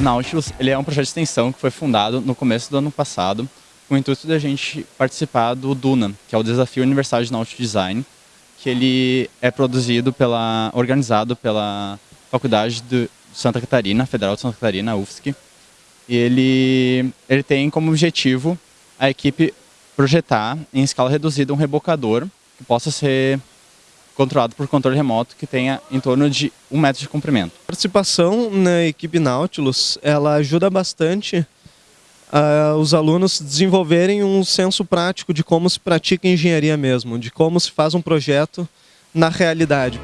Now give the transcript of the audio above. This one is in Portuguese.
O Nautilus ele é um projeto de extensão que foi fundado no começo do ano passado com o intuito de a gente participar do DUNA, que é o Desafio Universal de Nautilus Design, que ele é produzido pela, organizado pela Faculdade de Santa Catarina, Federal de Santa Catarina, UFSC. E ele, ele tem como objetivo a equipe projetar em escala reduzida um rebocador que possa ser controlado por controle remoto que tenha em torno de um metro de comprimento. A participação na equipe Nautilus ela ajuda bastante uh, os alunos desenvolverem um senso prático de como se pratica engenharia mesmo, de como se faz um projeto na realidade.